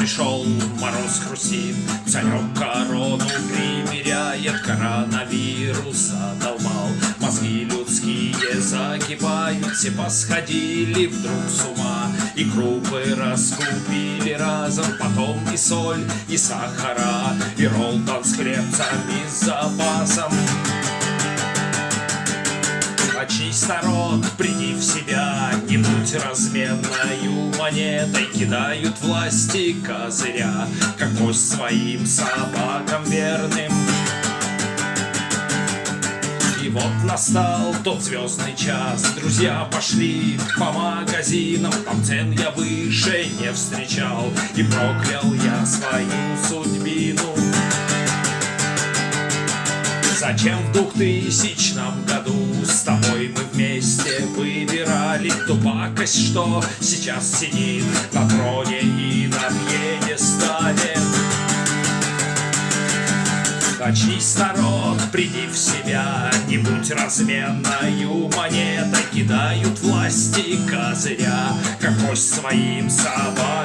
нос хрустит Царек корону примеряет Коронавирус задолбал Мозги людские закипают Все посходили вдруг с ума. И крупы раскупили разом Потом и соль, и сахара И ролтон с хлебцами с запасом. Очнись, народ, приди в себя будь разменною монетой Кидают власти козыря Как кость своим собакам верным. И вот настал тот звездный час. Друзья пошли по магазинам Там цен я выше не встречал. И проклял я свою судьбину. Зачем в двухтысячном году С тобой мы вместе выбирали Ту что. Сейчас сидит На троне и на пьедестале Очнись, народ, приди в себя Не будь разменною монетой. Кидают власти козыря Как кость своим собакам